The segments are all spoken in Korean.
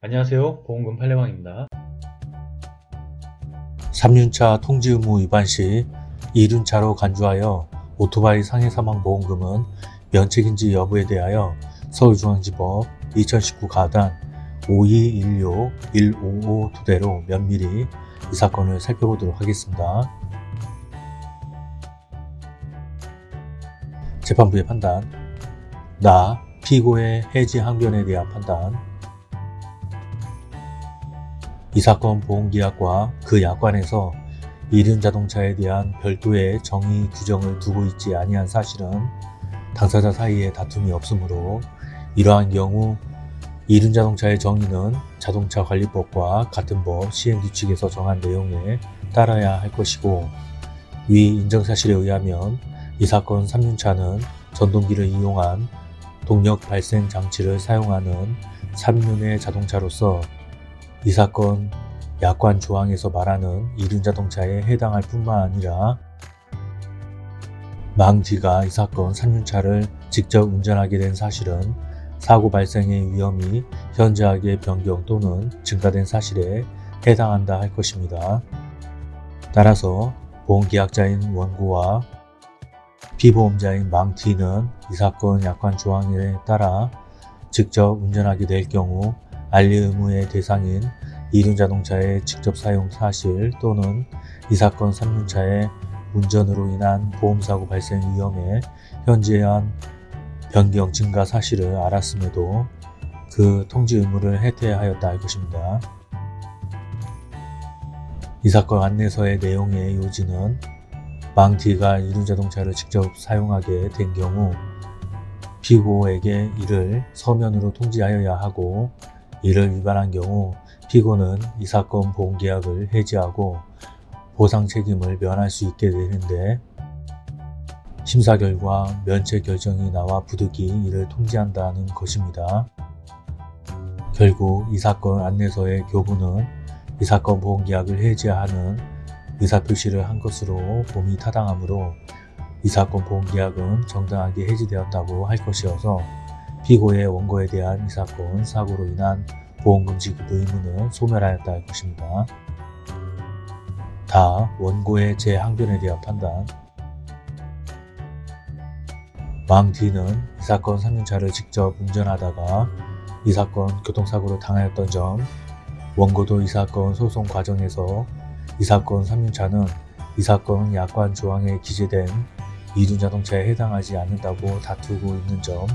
안녕하세요. 보험금 팔례방입니다. 3륜차 통지 의무 위반 시 2륜차로 간주하여 오토바이 상해 사망 보험금은 면책인지 여부에 대하여 서울중앙지법 2019 가단 5216-155 토대로 면밀히 이 사건을 살펴보도록 하겠습니다. 재판부의 판단. 나 피고의 해지 항변에 대한 판단 이 사건 보험계약과 그 약관에서 이륜자동차에 대한 별도의 정의 규정을 두고 있지 아니한 사실은 당사자 사이에 다툼이 없으므로 이러한 경우 이륜자동차의 정의는 자동차관리법과 같은 법 시행규칙에서 정한 내용에 따라야 할 것이고 위 인정사실에 의하면 이 사건 3륜차는 전동기를 이용한 동력 발생 장치를 사용하는 3륜의 자동차로서 이 사건 약관 조항에서 말하는 이륜자동차에 해당할 뿐만 아니라 망 뒤가 이 사건 3륜차를 직접 운전하게 된 사실은 사고 발생의 위험이 현저하게 변경 또는 증가된 사실에 해당한다 할 것입니다. 따라서 보험계약자인 원고와 피보험자인 망티는 이 사건 약관 조항에 따라 직접 운전하게 될 경우 알리 의무의 대상인 이륜자동차의 직접 사용 사실 또는 이 사건 3륜차의 운전으로 인한 보험사고 발생 위험에 현재한 변경 증가 사실을 알았음에도 그 통지 의무를 해태하였다 할 것입니다. 이 사건 안내서의 내용의 요지는 망티가 이륜자동차를 직접 사용하게 된 경우 피고에게 이를 서면으로 통지하여야 하고 이를 위반한 경우 피고는 이 사건 보험계약을 해지하고 보상 책임을 면할 수 있게 되는데 심사 결과 면책 결정이 나와 부득이 이를 통지한다는 것입니다. 결국 이 사건 안내서의 교부는 이 사건 보험계약을 해지하는 의사표시를 한 것으로 봄이 타당하므로 이 사건 보험계약은 정당하게 해지되었다고 할 것이어서 피고의 원고에 대한 이 사건 사고로 인한 보험금 지급 의무는 소멸하였다 할 것입니다. 다 원고의 재항변에 대한 판단 왕 D는 이 사건 3륜차를 직접 운전하다가 이 사건 교통사고로 당하였던 점 원고도 이 사건 소송 과정에서 이 사건 3륜차는 이 사건 약관 조항에 기재된 이륜자동차에 해당하지 않는다고 다투고 있는 점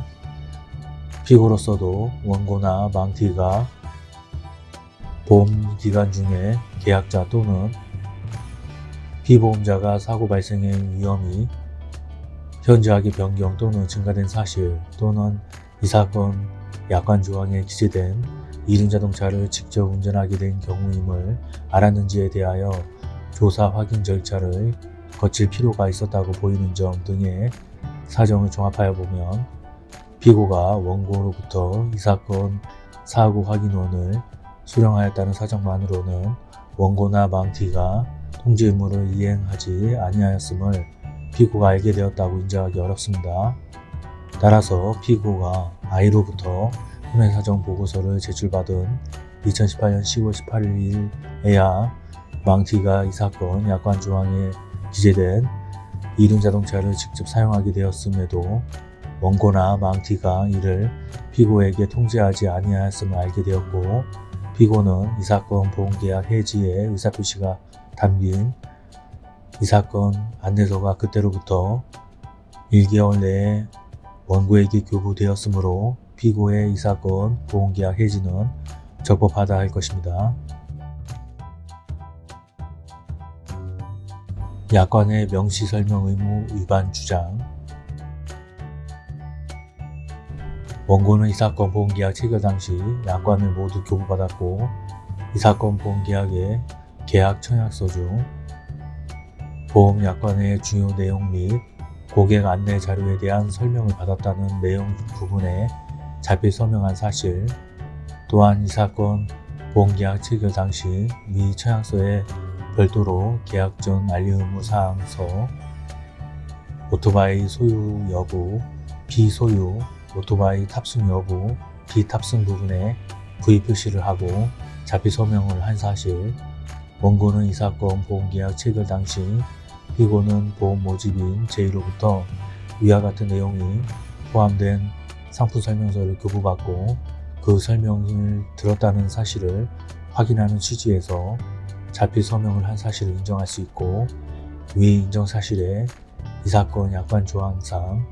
피고로서도 원고나 망티가 보험 기간 중에 계약자 또는 피보험자가 사고 발생의 위험이 현저하게 변경 또는 증가된 사실 또는 이 사건 약관 조항에 기재된 이륜자동차를 직접 운전하게 된 경우임을 알았는지에 대하여 조사 확인 절차를 거칠 필요가 있었다고 보이는 점 등의 사정을 종합하여 보면 피고가 원고로부터 이 사건 사고 확인원을 수령하였다는 사정만으로는 원고나 망티가 통지 의무를 이행하지 아니하였음을 피고가 알게 되었다고 인정하기 어렵습니다. 따라서 피고가 아이로부터 혼외사정 보고서를 제출받은 2018년 10월 18일에야 망티가 이 사건 약관 조항에 기재된 이륜 자동차를 직접 사용하게 되었음에도 원고나 망티가 이를 피고에게 통지하지 아니하였음을 알게 되었고 피고는 이 사건 보험계약 해지의 의사표시가 담긴 이 사건 안내서가 그때로부터 1개월 내에 원고에게 교부되었으므로 피고의 이 사건 보험계약 해지는 적법하다 할 것입니다. 약관의 명시설명 의무 위반 주장 원고는 이 사건 보험계약 체결 당시 약관을 모두 교부받았고 이 사건 보험계약의 계약 청약서 중 보험 약관의 주요 내용 및 고객 안내 자료에 대한 설명을 받았다는 내용 부분에 자필 서명한 사실 또한 이 사건 보험계약 체결 당시 미 청약서에 별도로 계약 전 알리 의무 사항서 오토바이 소유 여부, 비소유, 오토바이 탑승 여부, 비탑승 부분에 구입 표시를 하고 자필 서명을 한 사실, 원고는 이 사건 보험계약 체결 당시 피고는 보험 모집인 제1로부터 위와 같은 내용이 포함된 상품 설명서를 교부받고 그 설명을 들었다는 사실을 확인하는 취지에서 자필 서명을 한 사실을 인정할 수 있고 위 인정 사실에 이 사건 약관 조항상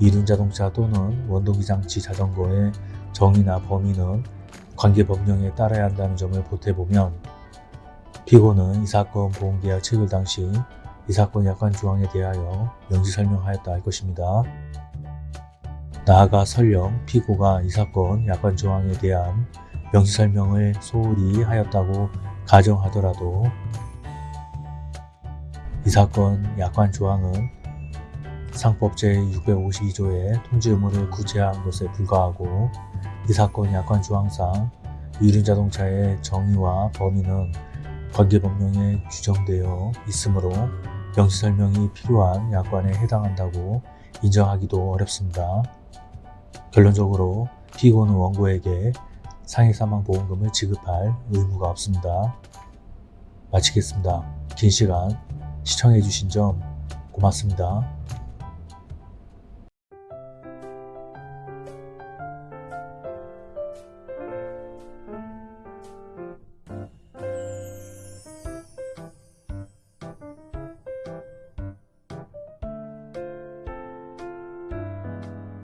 이륜자동차 또는 원동기장치 자전거의 정의나 범위는 관계 법령에 따라야 한다는 점을 보태보면 피고는 이 사건 보험계약 체결 당시 이 사건 약관 조항에 대하여 명시 설명하였다 할 것입니다. 나아가 설령 피고가 이 사건 약관 조항에 대한 명시 설명을 소홀히 하였다고 가정하더라도 이 사건 약관 조항은 상법 제652조의 통지 의무를 구제한 것에 불과하고 이 사건 약관 조항상 이륜자동차의 정의와 범위는 관계법령에 규정되어 있으므로 명시 설명이 필요한 약관에 해당한다고 인정하기도 어렵습니다. 결론적으로 피고는 원고에게 상해사망보험금을 지급할 의무가 없습니다. 마치겠습니다. 긴 시간 시청해주신 점 고맙습니다.